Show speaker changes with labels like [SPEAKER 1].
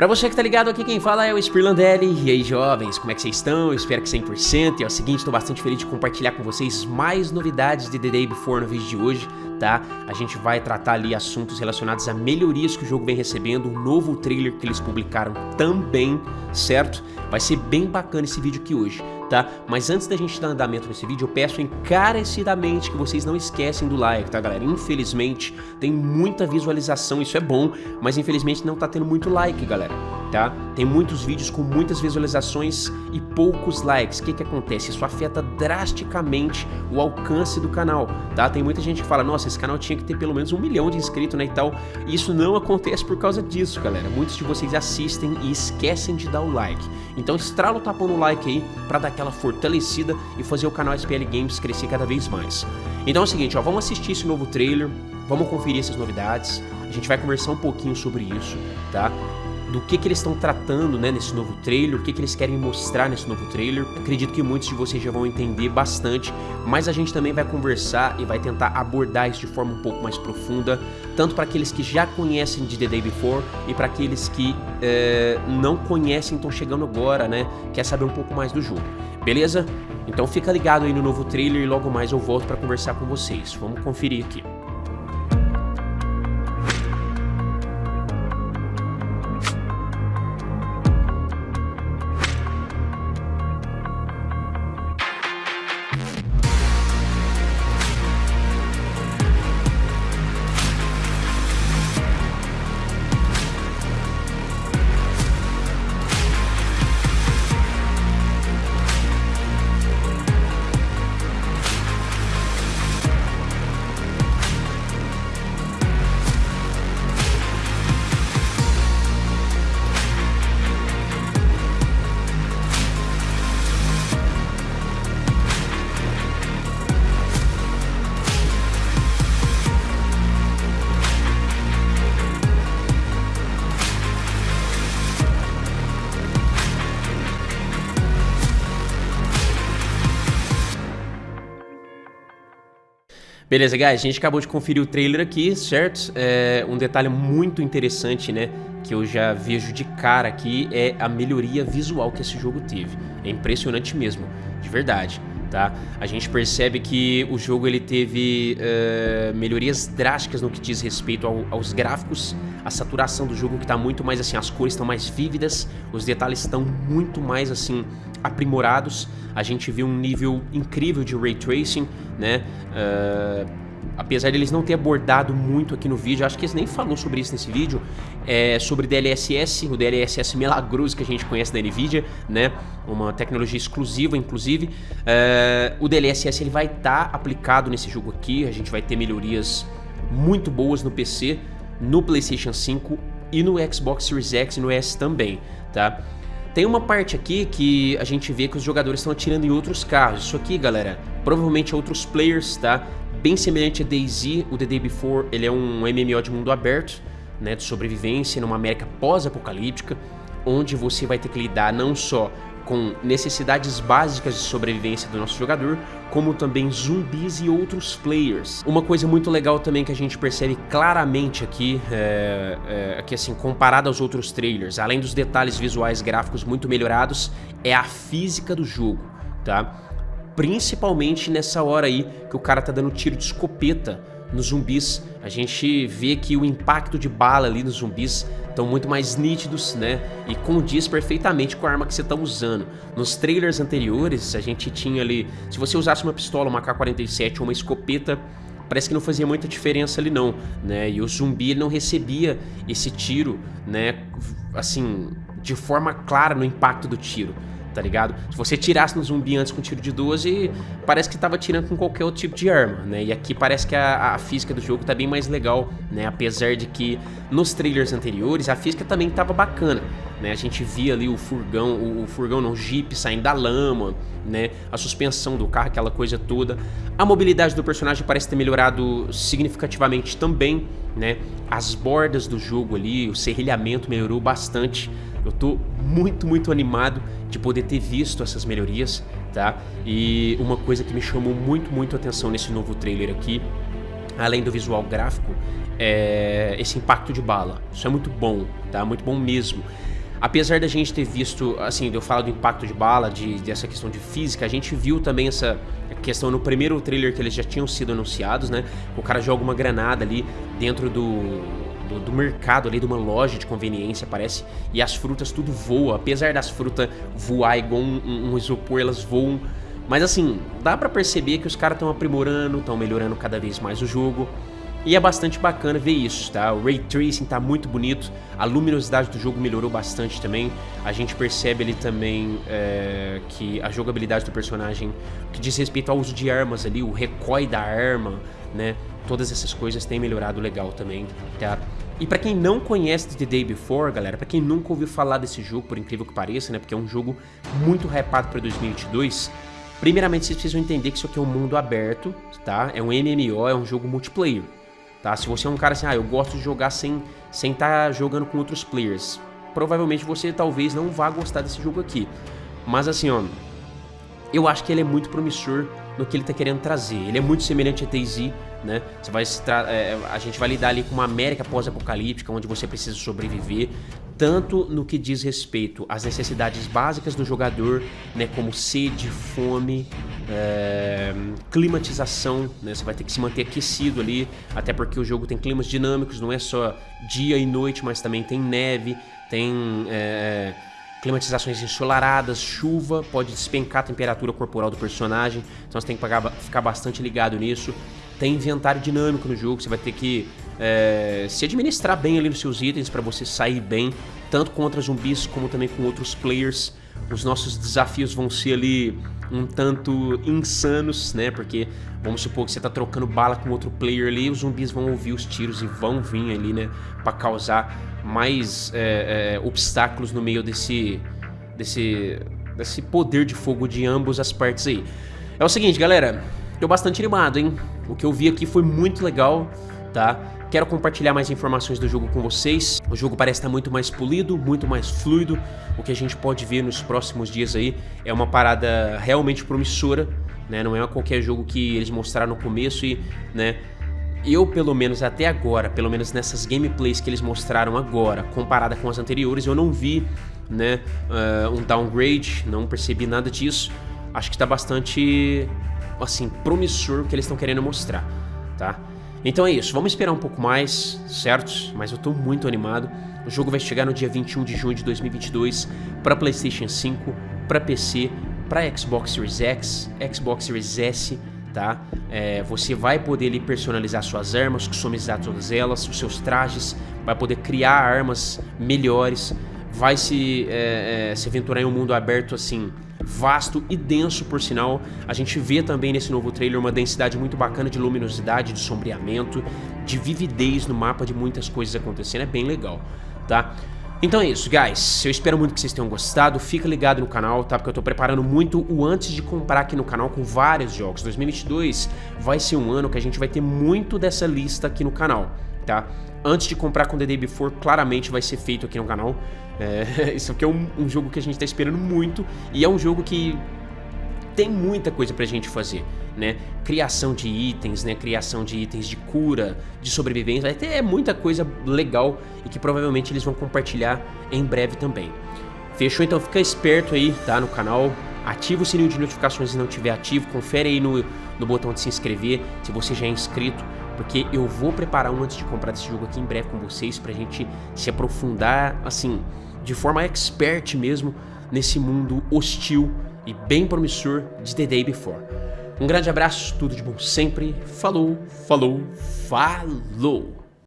[SPEAKER 1] Pra você que tá ligado aqui, quem fala é o Spirlandelli. E aí, jovens, como é que vocês estão? Eu espero que 100%. E é o seguinte, tô bastante feliz de compartilhar com vocês mais novidades de The Day Before no vídeo de hoje, tá? A gente vai tratar ali assuntos relacionados a melhorias que o jogo vem recebendo, um novo trailer que eles publicaram também, certo? Vai ser bem bacana esse vídeo aqui hoje tá? Mas antes da gente dar andamento nesse vídeo, eu peço encarecidamente que vocês não esquecem do like, tá galera? Infelizmente, tem muita visualização, isso é bom, mas infelizmente não tá tendo muito like, galera tá? Tem muitos vídeos com muitas visualizações e poucos likes. O que que acontece? Isso afeta drasticamente o alcance do canal, tá? Tem muita gente que fala, nossa, esse canal tinha que ter pelo menos um milhão de inscritos, né, e tal. E isso não acontece por causa disso, galera. Muitos de vocês assistem e esquecem de dar o like. Então estrala o tapão no like aí pra dar aquela fortalecida e fazer o canal SPL Games crescer cada vez mais. Então é o seguinte, ó, vamos assistir esse novo trailer, vamos conferir essas novidades, a gente vai conversar um pouquinho sobre isso, tá? Do que, que eles estão tratando né, nesse novo trailer, o que, que eles querem mostrar nesse novo trailer. Acredito que muitos de vocês já vão entender bastante, mas a gente também vai conversar e vai tentar abordar isso de forma um pouco mais profunda, tanto para aqueles que já conhecem de The Day Before e para aqueles que é, não conhecem, estão chegando agora, né, quer saber um pouco mais do jogo. Beleza? Então fica ligado aí no novo trailer e logo mais eu volto para conversar com vocês. Vamos conferir aqui. Beleza, guys, a gente acabou de conferir o trailer aqui, certo? É, um detalhe muito interessante, né, que eu já vejo de cara aqui é a melhoria visual que esse jogo teve. É impressionante mesmo, de verdade, tá? A gente percebe que o jogo ele teve uh, melhorias drásticas no que diz respeito ao, aos gráficos, a saturação do jogo que está muito mais assim, as cores estão mais vívidas, os detalhes estão muito mais assim aprimorados. A gente viu um nível incrível de ray tracing, né? Uh, apesar deles não ter abordado muito aqui no vídeo, acho que eles nem falou sobre isso nesse vídeo, é sobre DLSS, o DLSS milagroso que a gente conhece da NVIDIA, né? Uma tecnologia exclusiva, inclusive. Uh, o DLSS ele vai estar tá aplicado nesse jogo aqui, a gente vai ter melhorias muito boas no PC, no PlayStation 5 e no Xbox Series X e no S também, tá? Tem uma parte aqui que a gente vê que os jogadores estão atirando em outros carros. Isso aqui, galera, provavelmente outros players, tá? Bem semelhante a DayZ, o The Day Before, ele é um MMO de mundo aberto, né, de sobrevivência numa América pós-apocalíptica, onde você vai ter que lidar não só com necessidades básicas de sobrevivência do nosso jogador, como também zumbis e outros players. Uma coisa muito legal também que a gente percebe claramente aqui, é, é, que assim, comparado aos outros trailers, além dos detalhes visuais gráficos muito melhorados, é a física do jogo, tá? Principalmente nessa hora aí que o cara tá dando tiro de escopeta nos zumbis. A gente vê que o impacto de bala ali nos zumbis estão muito mais nítidos, né? E condiz perfeitamente com a arma que você está usando. Nos trailers anteriores, a gente tinha ali... Se você usasse uma pistola, uma K-47 ou uma escopeta, parece que não fazia muita diferença ali não, né? E o zumbi não recebia esse tiro, né? Assim, de forma clara no impacto do tiro tá ligado? Se você tirasse no zumbi antes com tiro de 12, parece que tava tirando com qualquer outro tipo de arma, né? E aqui parece que a, a, física do jogo tá bem mais legal, né? Apesar de que nos trailers anteriores a física também tava bacana, né? A gente via ali o furgão, o, o furgão não, o jeep saindo da lama, né? A suspensão do carro, aquela coisa toda. A mobilidade do personagem parece ter melhorado significativamente também, né? As bordas do jogo ali, o serrilhamento melhorou bastante, eu tô muito, muito animado de poder ter visto essas melhorias, tá? E uma coisa que me chamou muito, muito atenção nesse novo trailer aqui, além do visual gráfico, é esse impacto de bala. Isso é muito bom, tá? Muito bom mesmo. Apesar da gente ter visto, assim, eu falo do impacto de bala, de, dessa questão de física, a gente viu também essa questão no primeiro trailer que eles já tinham sido anunciados, né? O cara joga uma granada ali dentro do, do, do, mercado ali, de uma loja de conveniência, parece, e as frutas tudo voa. Apesar das frutas voar igual um, um, isopor, elas voam. Mas assim, dá para perceber que os caras estão aprimorando, estão melhorando cada vez mais o jogo. E é bastante bacana ver isso, tá? O Ray Tracing tá muito bonito, a luminosidade do jogo melhorou bastante também. A gente percebe ali também é, que a jogabilidade do personagem, que diz respeito ao uso de armas ali, o recoil da arma, né? Todas essas coisas têm melhorado legal também, tá? E para quem não conhece The Day Before, galera, para quem nunca ouviu falar desse jogo, por incrível que pareça, né? Porque é um jogo muito hypado para 2022. Primeiramente, vocês precisam entender que isso aqui é um mundo aberto, tá? É um MMO, é um jogo multiplayer tá? Se você é um cara assim, ah, eu gosto de jogar sem sem estar tá jogando com outros players, provavelmente você talvez não vá gostar desse jogo aqui. Mas assim, ó, eu acho que ele é muito promissor no que ele está querendo trazer. Ele é muito semelhante a DayZ, né? Você vai é, a gente vai lidar ali com uma América pós-apocalíptica, onde você precisa sobreviver, tanto no que diz respeito às necessidades básicas do jogador, né? Como sede, fome, é, climatização, né? Você vai ter que se manter aquecido ali, até porque o jogo tem climas dinâmicos, não é só dia e noite, mas também tem neve, tem é, climatizações ensolaradas, chuva, pode despencar a temperatura corporal do personagem, então você tem que ficar bastante ligado nisso. Tem inventário dinâmico no jogo, você vai ter que é, se administrar bem ali nos seus itens para você sair bem, tanto contra zumbis como também com outros players. Os nossos desafios vão ser ali um tanto insanos, né? Porque vamos supor que você tá trocando bala com outro player ali, os zumbis vão ouvir os tiros e vão vir ali, né? Para causar mais é, é, obstáculos no meio desse, desse, desse poder de fogo de ambos as partes aí. É o seguinte, galera, tô bastante animado, hein? O que eu vi aqui foi muito legal, tá? Quero compartilhar mais informações do jogo com vocês. O jogo parece estar muito mais polido, muito mais fluido. O que a gente pode ver nos próximos dias aí é uma parada realmente promissora, né? Não é qualquer jogo que eles mostraram no começo e, né? Eu, pelo menos até agora, pelo menos nessas gameplays que eles mostraram agora, comparada com as anteriores, eu não vi, né, uh, um downgrade, não percebi nada disso. Acho que está bastante, assim, promissor o que eles estão querendo mostrar, tá? Então é isso, vamos esperar um pouco mais, certo? Mas eu tô muito animado. O jogo vai chegar no dia 21 de junho de 2022 para PlayStation 5, para PC, para Xbox Series X, Xbox Series S, tá? É, você vai poder ali, personalizar suas armas, customizar todas elas, os seus trajes, vai poder criar armas melhores, vai se, é, é, se aventurar em um mundo aberto assim vasto e denso por sinal. A gente vê também nesse novo trailer uma densidade muito bacana de luminosidade, de sombreamento, de vividez no mapa, de muitas coisas acontecendo, é bem legal, tá? Então é isso, guys. Eu espero muito que vocês tenham gostado. Fica ligado no canal, tá? Porque eu tô preparando muito o antes de comprar aqui no canal com vários jogos. 2022 vai ser um ano que a gente vai ter muito dessa lista aqui no canal, tá? Antes de comprar com The Day Before, claramente vai ser feito aqui no canal. É, isso aqui é um, um jogo que a gente tá esperando muito e é um jogo que tem muita coisa pra gente fazer, né? Criação de itens, né? Criação de itens de cura, de sobrevivência, vai ter muita coisa legal e que provavelmente eles vão compartilhar em breve também. Fechou? Então fica esperto aí, tá? No canal, ativa o sininho de notificações se não tiver ativo, confere aí no, no botão de se inscrever se você já é inscrito, porque eu vou preparar um antes de comprar esse jogo aqui em breve com vocês pra gente se aprofundar, assim, de forma expert mesmo nesse mundo hostil e bem promissor de The Day Before. Um grande abraço, tudo de bom sempre. Falou, falou, falou!